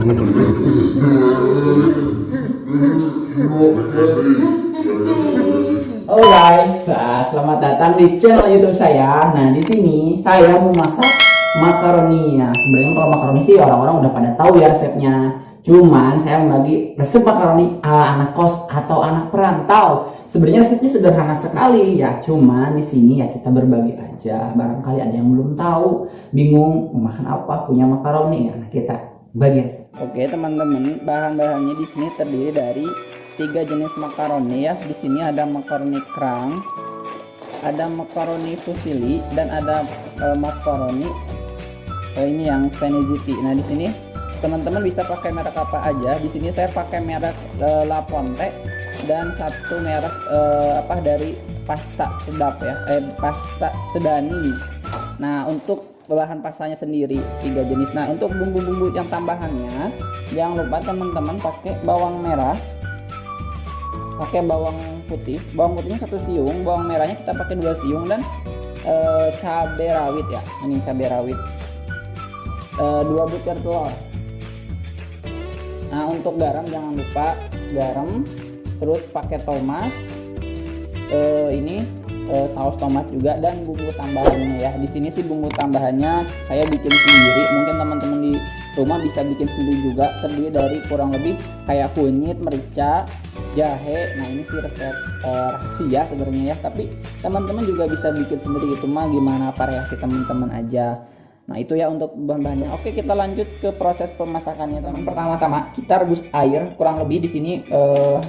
Ah, selamat datang di channel YouTube saya. Nah, di sini saya mau masak makaroni ya. Sebenarnya kalau makaroni sih orang-orang udah pada tahu ya resepnya. Cuman saya membagi resep makaroni ala anak kos atau anak perantau. Sebenarnya resepnya sederhana sekali ya. Cuman di sini ya kita berbagi aja. Barangkali ada yang belum tahu, bingung mau makan apa, punya makaroni ya. Nah, kita bagi resep. Oke teman-teman, bahan-bahannya di sini terdiri dari tiga jenis makaroni ya. Di sini ada makaroni kerang, ada makaroni fusilli dan ada uh, makaroni uh, ini yang Veneziti. Nah di sini teman-teman bisa pakai merek apa aja. Di sini saya pakai merek uh, La Ponte dan satu merek uh, apa dari pasta sedap ya, eh pasta sedani. Nah untuk bahan pastanya sendiri tiga jenis. Nah untuk bumbu-bumbu yang tambahannya jangan lupa teman-teman pakai bawang merah, pakai bawang putih. Bawang putihnya satu siung, bawang merahnya kita pakai dua siung dan e, cabai rawit ya. Ini cabai rawit. E, dua butir telur. Nah untuk garam jangan lupa garam, terus pakai tomat. E, ini e, saus tomat juga dan bumbu tambahannya ya. Di sini sih bumbu tambahannya saya bikin sendiri. Mungkin teman-teman di rumah bisa bikin sendiri juga. Terdiri dari kurang lebih kayak kunyit, merica, jahe. Nah ini sih resep e, rahasia sebenarnya ya. Tapi teman-teman juga bisa bikin sendiri itu mah gimana variasi teman-teman aja. Nah itu ya untuk bahan-bahannya. Oke kita lanjut ke proses pemasakannya teman. Pertama-tama kita rebus air kurang lebih di sini. Uh,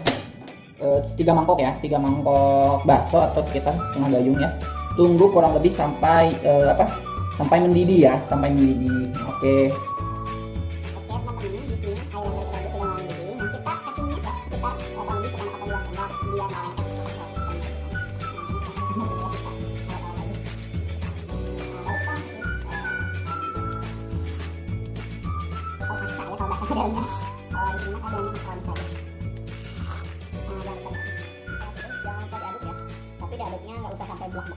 tiga mangkok ya tiga mangkok bakso atau sekitar setengah gayung ya tunggu kurang lebih sampai uh, apa sampai mendidih ya sampai mendidih oke okay. diaduknya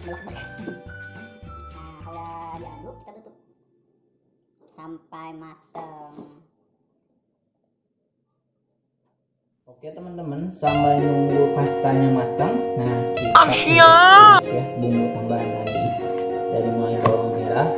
nah kalau diaduk kita tutup. Sampai mateng. Oke teman-teman, sambil nunggu pastanya matang, nah kita Asia. ya bumbu tambahan tadi dari mulai bawang merah,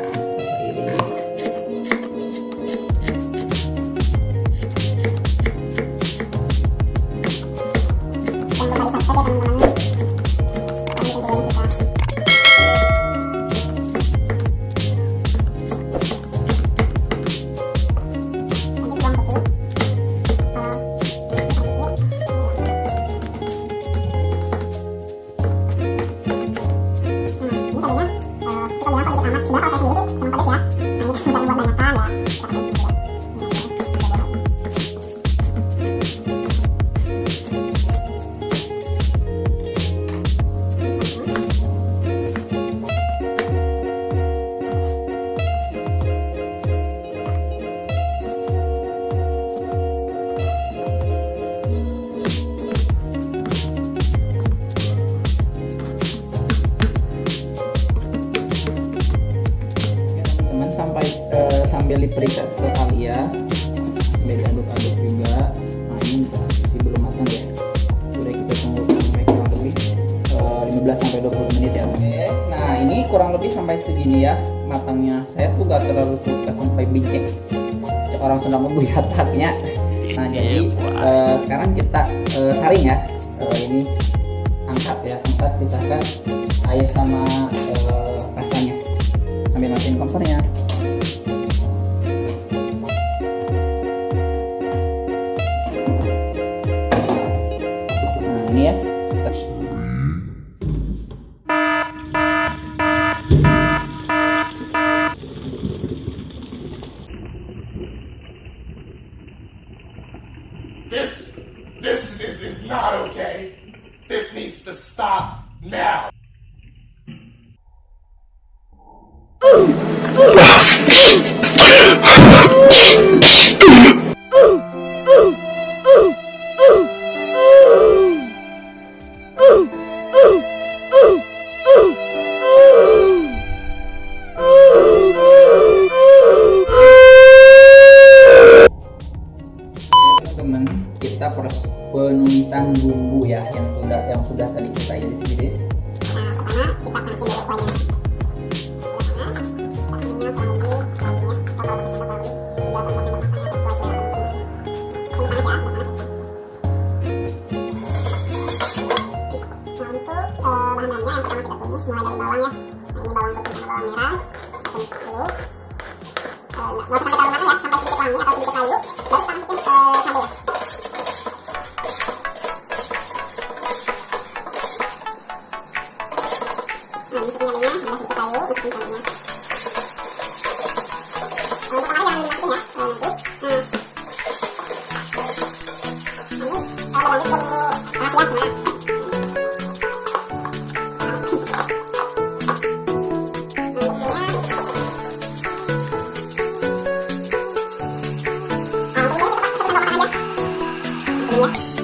sampai segini ya matangnya. Saya tuh gak terlalu suka sampai bicek orang sedang membuyat hatnya nah jadi eh, sekarang kita eh, saring ya. Eh, ini angkat ya angkat pisahkan air sama eh, pastanya sambil matiin kompornya bumbu ya yang sudah yang sudah tadi kita iris-iris. Nah, kita kita ya, eh, kita ini bawang putih sama bawang merah. Kita. Eh, nggak usah sampai ya, sampai sedikit wangi atau sedikit layu. Baru kita masukin ke cabai ya. Ini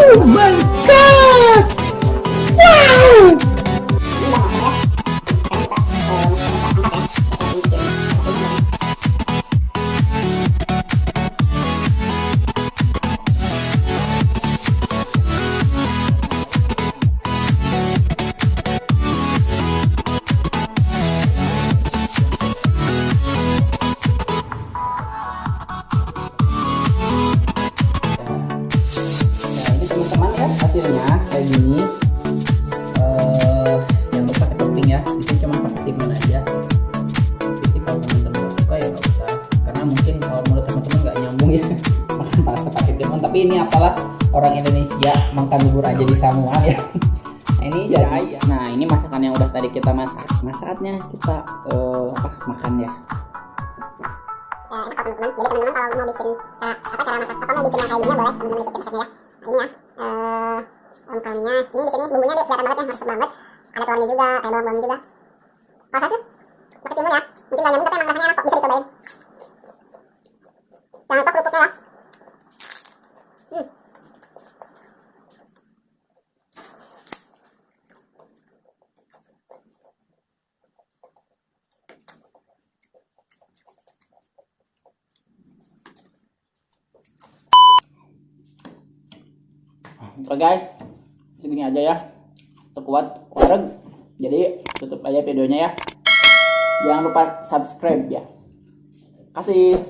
Oh my god! Orang Indonesia makan bubur aja di Samuel ya. Nah, ini jadi. Nah ini masakan yang udah tadi kita masak. Nah saatnya kita eh, apa makan ya. Eh, enak kok teman-teman. Jadi teman-teman kalau mau bikin cara apa cara masak apa mau bikin yang kayak gini ya boleh teman-teman ikutin resepnya ya. Nah, ini ya. Eh, om kalminya. Ini di sini bumbunya dia kelihatan banget ya, harus banget. Ada telurnya juga, kayak bawang-bawang juga. Kalau saya sih pakai timun ya. Mungkin nggak nyambung tapi emang rasanya enak kok, bisa dicobain. Jangan lupa kerupuknya ya. Oke guys, segini aja ya. Terkuat wareg. Jadi tutup aja videonya ya. Jangan lupa subscribe ya. Kasih.